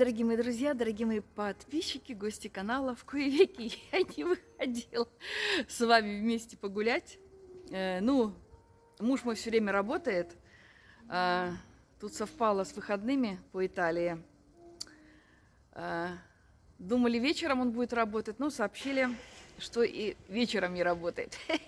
Дорогие мои друзья, дорогие мои подписчики, гости канала. В кое веки я не выходила с вами вместе погулять. Э, ну, муж мой все время работает. Э, тут совпало с выходными по Италии. Э, думали, вечером он будет работать, но сообщили, что и вечером не работает.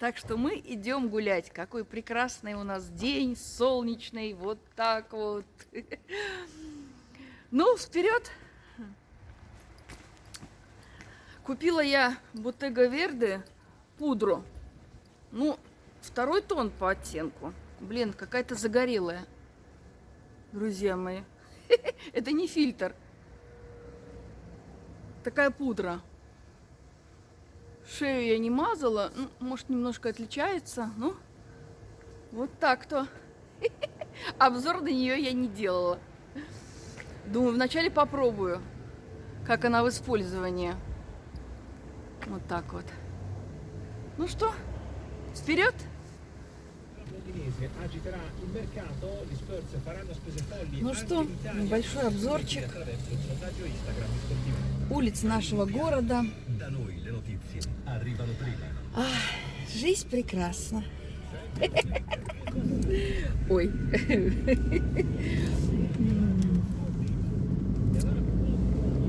Так что мы идем гулять. Какой прекрасный у нас день, солнечный, вот так вот. Ну, вперед! Купила я Bottega Верде пудру. Ну, второй тон по оттенку. Блин, какая-то загорелая. Друзья мои. Это не фильтр. Такая пудра. Шею я не мазала. Ну, может, немножко отличается. Ну, вот так-то. Обзор на нее я не делала. Думаю, вначале попробую, как она в использовании. Вот так вот. Ну что, вперед! Ну что, небольшой обзорчик улиц нашего города. Ах, жизнь прекрасна. Ой.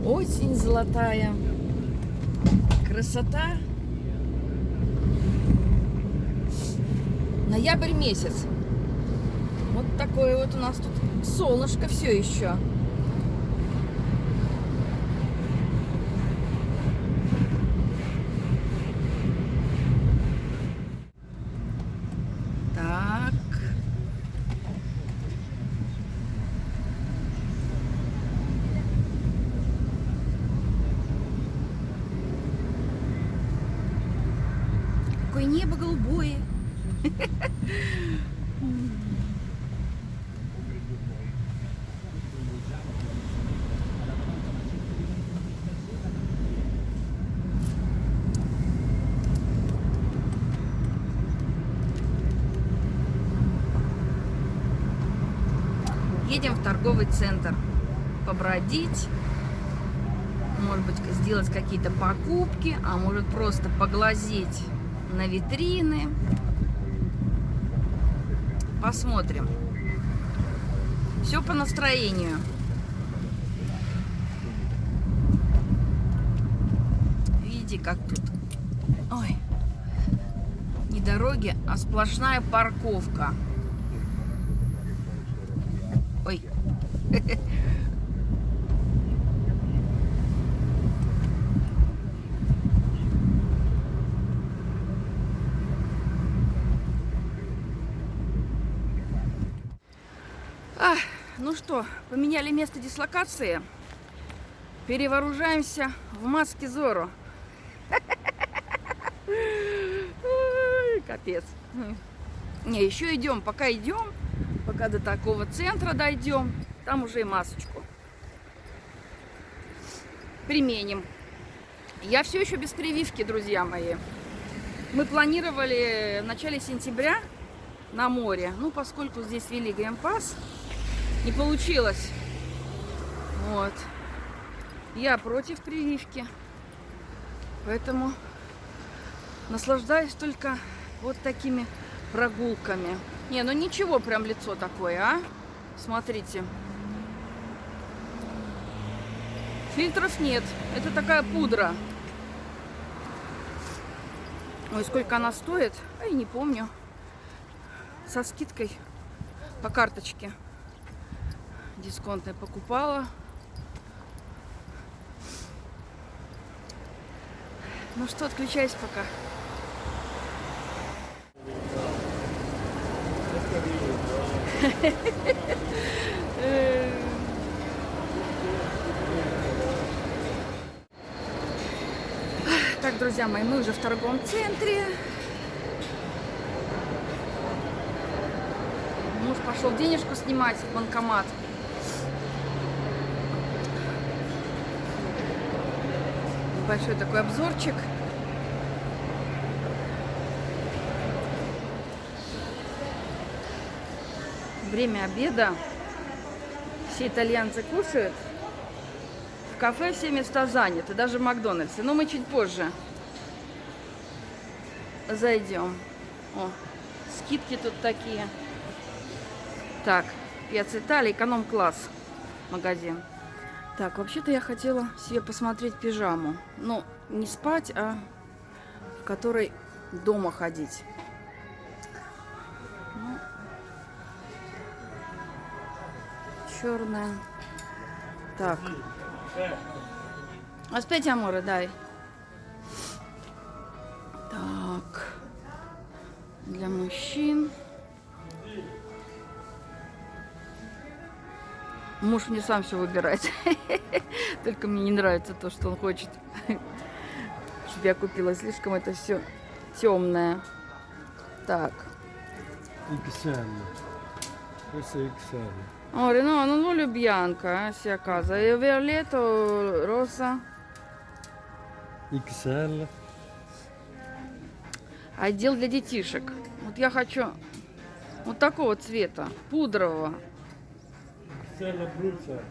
Осень золотая. Красота. Ноябрь месяц. Вот такое вот у нас тут солнышко все еще. Какое небо голубое. Едем в торговый центр побродить, может быть, сделать какие-то покупки, а может просто поглазеть на витрины. Посмотрим. Все по настроению. Видите, как тут... Ой. Не дороги, а сплошная парковка. Ой. А, ну что, поменяли место дислокации. Перевооружаемся в маске Зоро. Капец. Не, еще идем, пока идем, пока до такого центра дойдем, там уже и масочку применим. Я все еще без прививки, друзья мои. Мы планировали в начале сентября на море. Ну, поскольку здесь вели геймпас, не получилось. Вот. Я против прививки. Поэтому наслаждаюсь только вот такими прогулками. Не, ну ничего, прям лицо такое, а? Смотрите. Фильтров нет. Это такая пудра. Ой, сколько она стоит? Ай, не помню. Со скидкой по карточке дисконтной покупала. Ну что, отключайся пока. Так, друзья мои, мы уже в торговом центре. Муж пошел денежку снимать в банкомат. Большой такой обзорчик. Время обеда. Все итальянцы кушают. кафе все места заняты, даже в Макдональдсе. Но мы чуть позже зайдем. О, скидки тут такие. Так, Пиац Италия, эконом-класс магазин. Так, вообще-то я хотела себе посмотреть пижаму. Ну, не спать, а в которой дома ходить. Ну, черная. Так. Аспетти, аморе, дай. Так. Для мужчин. Муж мне сам все выбирает. Только мне не нравится то, что он хочет. Чтобы я купила. Слишком это все темное. Так. Questo è XL. Ora no, non voglio bianca, eh, sia a casa. E violetto, rosa. XL. Отдел для детишек. Вот я хочу вот такого цвета, пудрового. XL Abruzzo.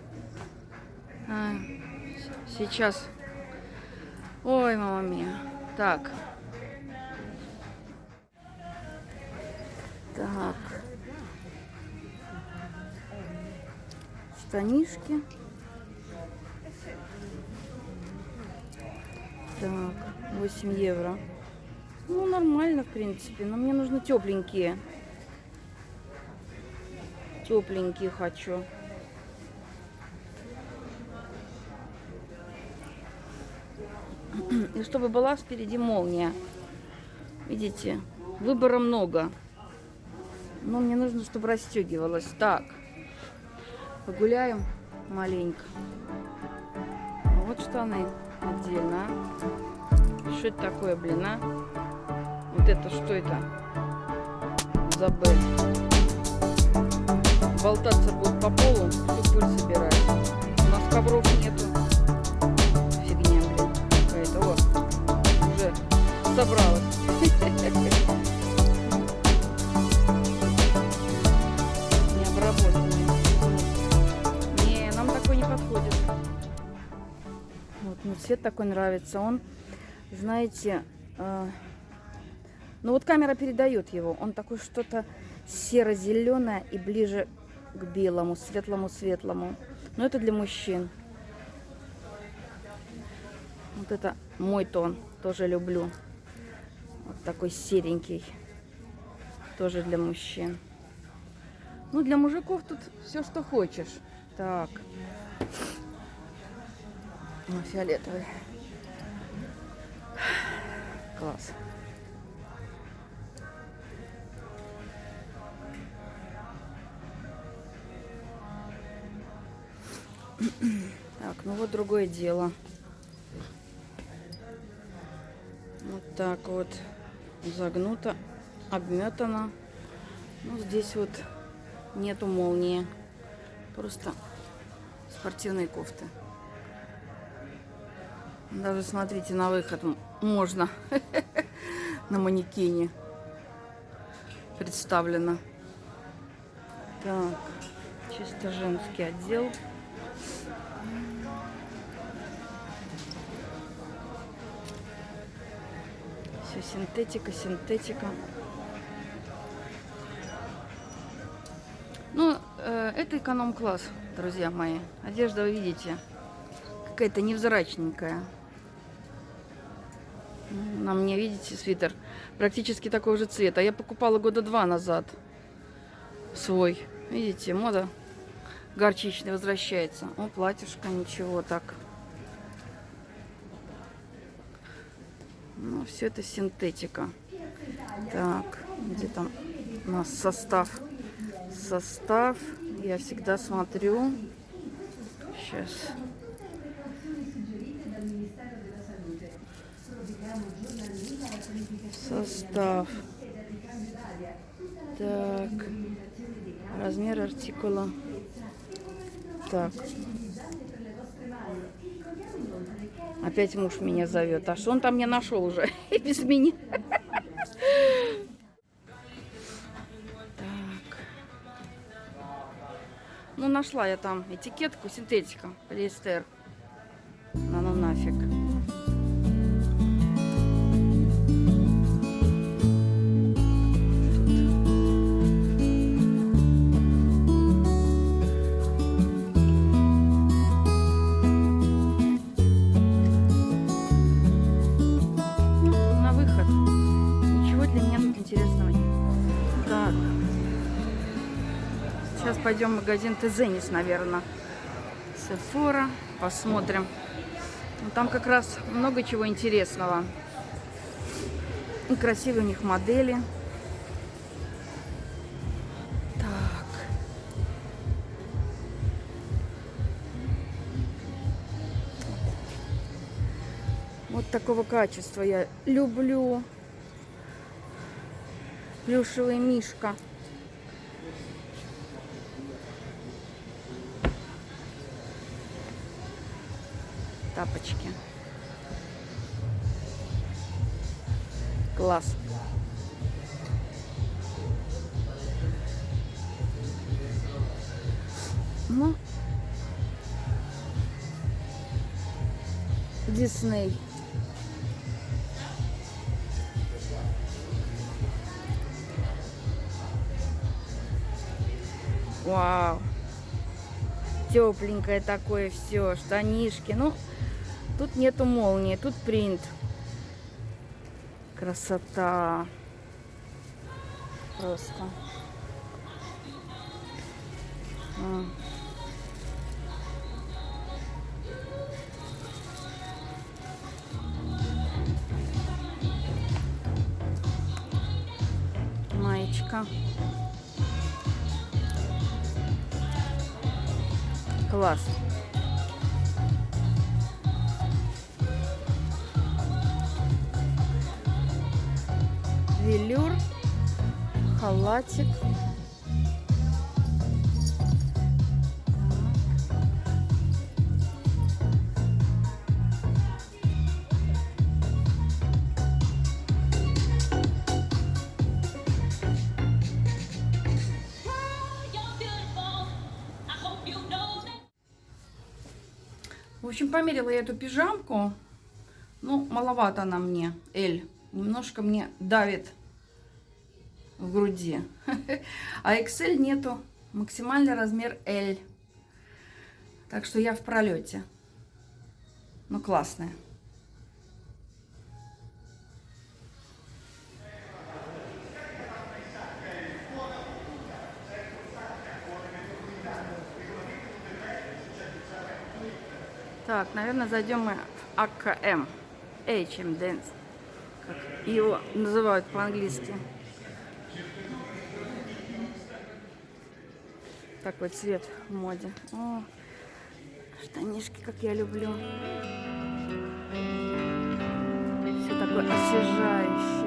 А, сейчас. Ой, мама мия. Так. Так. Штанишки. Так, 8 евро. Ну, нормально, в принципе. Но мне нужны тепленькие. Тепленькие хочу. И чтобы была спереди молния. Видите, выбора много. Но мне нужно, чтобы расстегивалась. Так, погуляем маленько. Вот штаны отдельно. а. Что это такое, блин, а? Вот это что это? Забыл. Болтаться будет по полу, всю пыль собирать. У нас ковров нету. Собралась. Необработанные. Не, нам такой не подходит. Вот, мне цвет такой нравится. Он, знаете, э, ну вот камера передает его. Он такой что-то серо-зеленое и ближе к белому, светлому-светлому. Но это для мужчин. Вот это мой тон. Тоже люблю. Вот такой серенький. Тоже для мужчин. Ну, для мужиков тут все, что хочешь. Так. Ну, фиолетовый. Класс. Так, ну вот другое дело. Вот так вот загнуто, обметано. Ну, здесь вот нету молнии. Просто спортивные кофты. Даже, смотрите, на выход можно на манекене представлено. Так, чисто женский отдел. Синтетика, синтетика. Ну, э, это эконом-класс, друзья мои. Одежда, вы видите, какая-то невзрачненькая. Ну, На мне, видите, свитер практически такого же цвета. Я покупала года два назад свой. Видите, мода горчичная возвращается. О, платьишко, ничего так. Ну, все это синтетика. Так, где там у нас состав? Состав. Я всегда смотрю. Сейчас. Состав. Так. Размер артикула. Так. Опять муж меня зовет. А что он там мне нашел уже? Без меня. Ну, нашла я там этикетку, синтетика, полиэстер. Пойдем в магазин Тезенис, наверное. Сефора. Посмотрим. Ну, Там как раз много чего интересного. И красивые у них модели. Так. Вот такого качества я люблю. Плюшевый мишка. Тапочки. Класс. Ну, Дисней. Вау. Тепленькое такое все, штанишки. Ну, тут нету молнии, тут принт. Красота. Просто. А. Маечка. Класс. Велюр, халатик. В общем, померила я эту пижамку. Ну, маловато она мне, L. Немножко мне давит в груди. А XL нету. Максимальный размер L. Так что я в пролете. Ну, классная. Так, наверное, зайдем мы в АКМ. H&M Dance. Как его называют по-английски. Такой цвет в моде. О, штанишки, как я люблю. Все такое освежающее.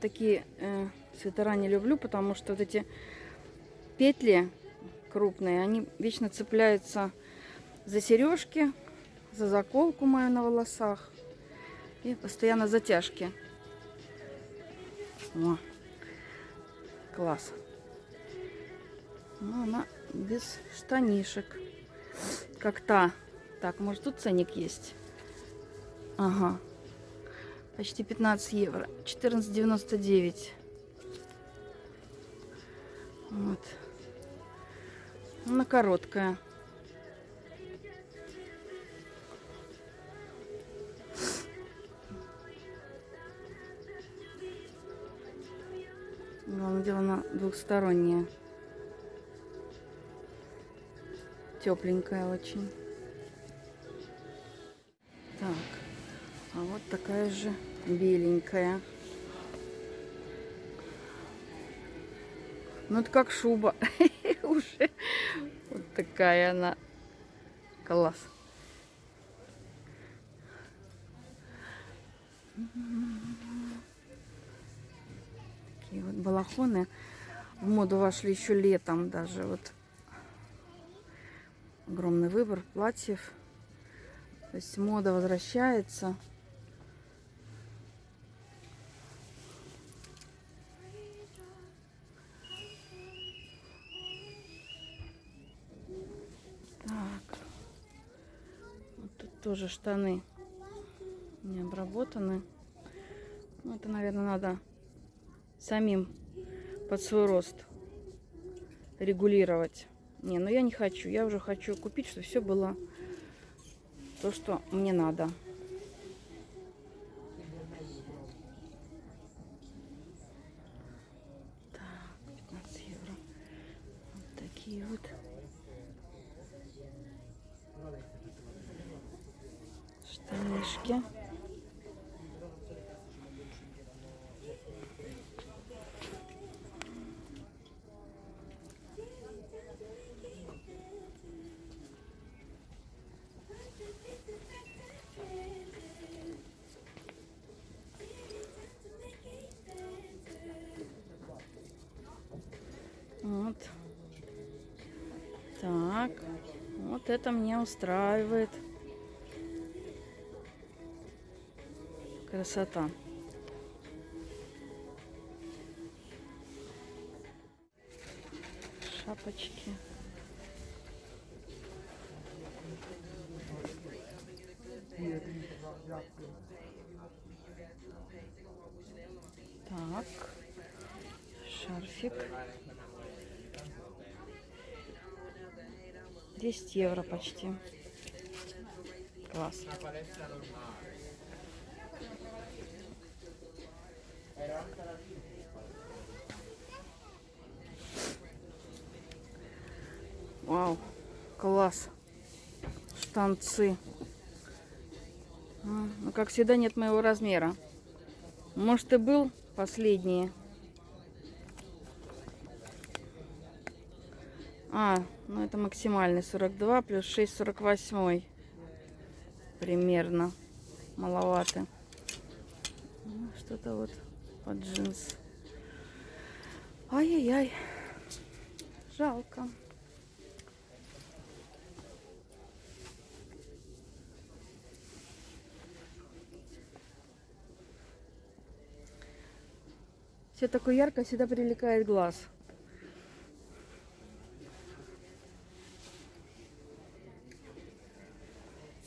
Такие э, свитера не люблю, потому что вот эти петли крупные, они вечно цепляются за сережки, за заколку мою на волосах. И постоянно затяжки. О, класс. Ну, она без штанишек. Как та. Так, может тут ценник есть? Ага. Почти 15 евро. 14,99. Вот. Она короткая. Главное дело, она двухсторонняя. Тепленькая очень. Такая же беленькая. Ну, это как шуба. Уже. Вот такая она. Класс. Такие вот балахоны в моду вошли еще летом даже. Вот огромный выбор платьев. То есть мода возвращается. Так. Вот тут тоже штаны не обработаны. Ну, это, наверное, надо самим под свой рост регулировать. Не, ну я не хочу. Я уже хочу купить, чтобы все было то, что мне надо. Это меня устраивает. Красота. 10 евро почти. Класс. Вау, класс. Штанцы. А, Ну, как всегда, нет моего размера. Может, и был последние. А, ну это максимальный 42 плюс 6 48 примерно. Маловато. Ну, что-то вот под джинс. Ай-яй-яй. Жалко. Все такое ярко всегда привлекает глаз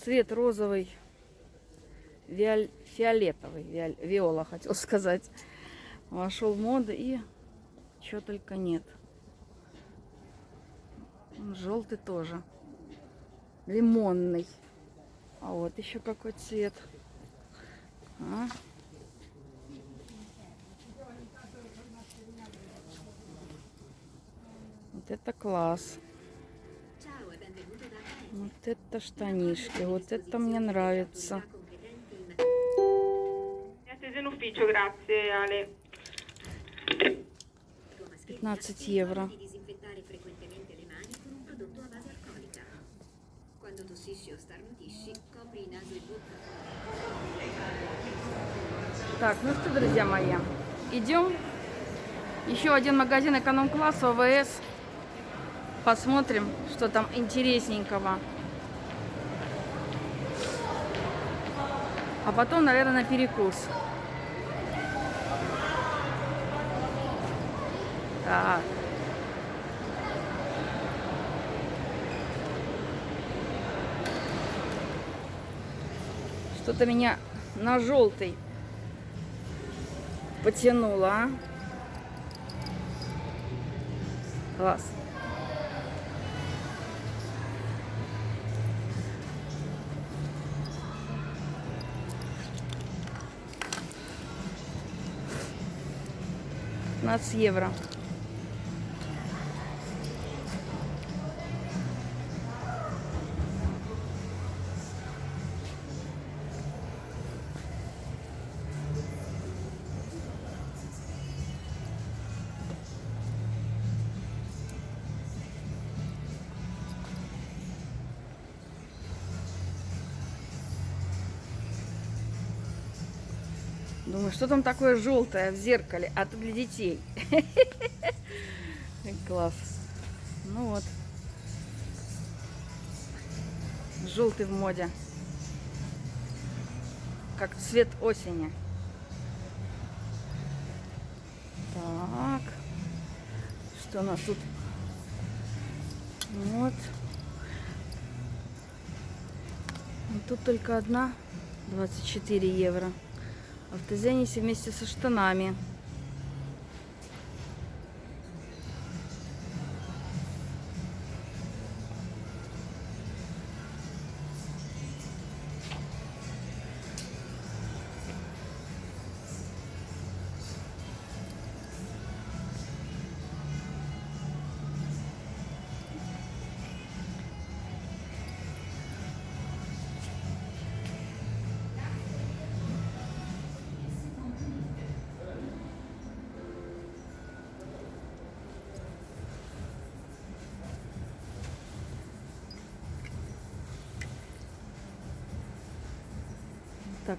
цвет розовый, фиолетовый, виола хотел сказать, вошел в моду и чего только нет. Желтый тоже, лимонный. А вот еще какой цвет. А? Вот это класс. Вот это штанишки, вот это мне нравится. Grazie Ale. 15 евро. e Так, ну что, друзья мои, идем. Еще один магазин эконом-класса ОВС. Посмотрим, что там интересненького. А потом, наверное, на перекус. Так. Что-то меня на желтый потянуло, а? Класс. Пятнадцать евро. Что там такое желтое в зеркале? А то для детей. Класс. Ну вот. Желтый в моде. Как цвет осени. Так. Что у нас тут? Вот. Тут только одна. 24 евро. В Тезенисе вместе со штанами.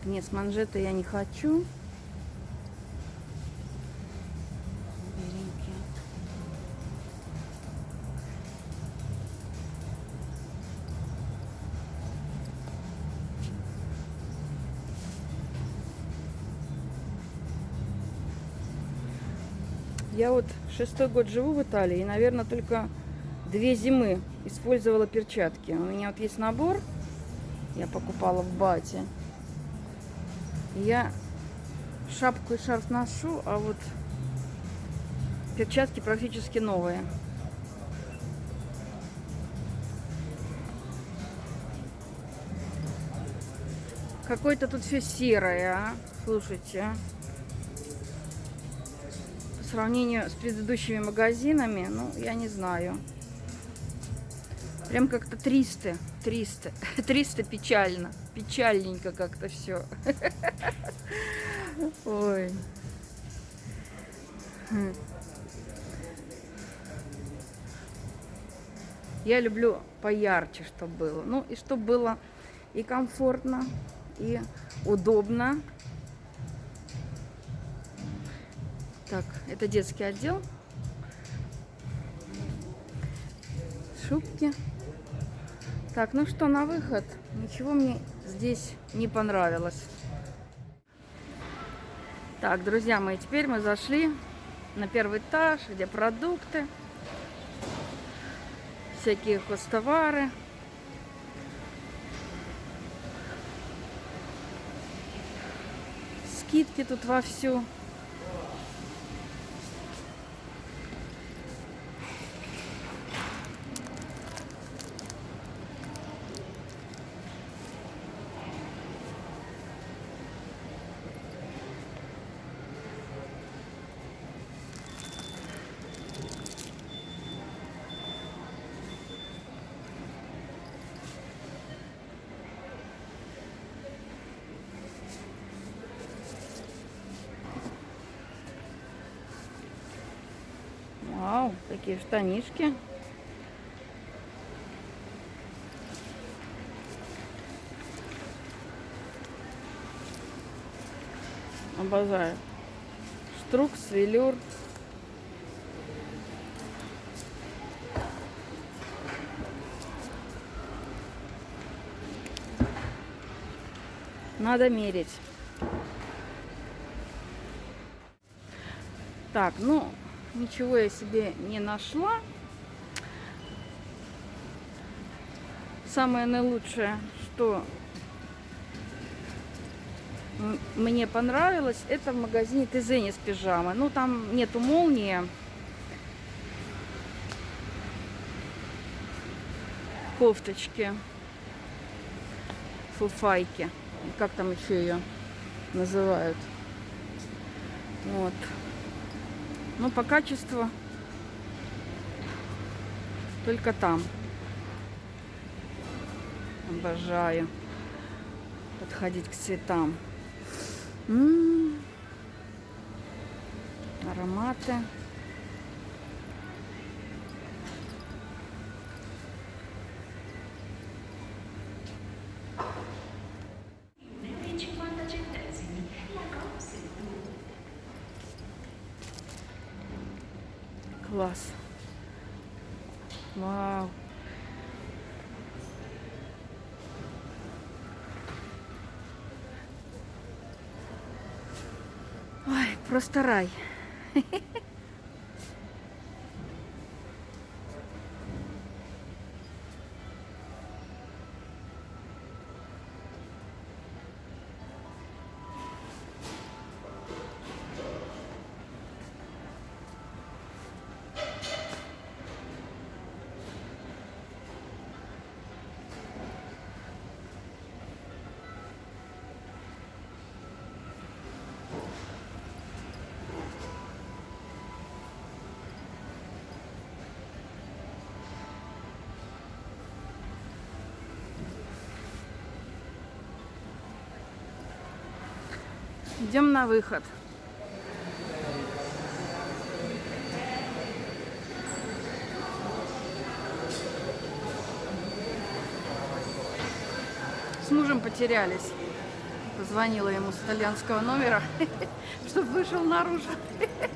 Нет, с манжеты я не хочу. Я вот шестой год живу в Италии, и, наверное, только две зимы использовала перчатки. У меня вот есть набор, я покупала в Бате. Я шапку и шарф ношу, а вот перчатки практически новые. Какое-то тут все серое, а? Слушайте. По сравнению с предыдущими магазинами, ну, я не знаю. Прям как-то 300. 300. 300 печально. Печальненько как-то все. Ой. Хм. Я люблю поярче, чтобы было. Ну, и чтобы было и комфортно, и удобно. Так, это детский отдел. Шубки. Так, ну что, на выход. Ничего мне здесь не понравилось. Так, друзья мои, теперь мы зашли на первый этаж, где продукты, всякие хостовары. Скидки тут вовсю. Вау, такие штанишки. Обожаю. Штрукс, велюр. Надо мерить. Так, ну, ничего я себе не нашла. Самое наилучшее, что мне понравилось, это в магазине Тезенис пижамы. Ну, там нету молнии. кофточки. Фуфайки. Как там еще ее называют. Вот. Ну, по качеству только там. Обожаю подходить к цветам. М, Ароматы. Класс. Вау. Ой, просто рай. Идем на выход. С мужем потерялись. Позвонила ему с итальянского номера, чтобы вышел наружу.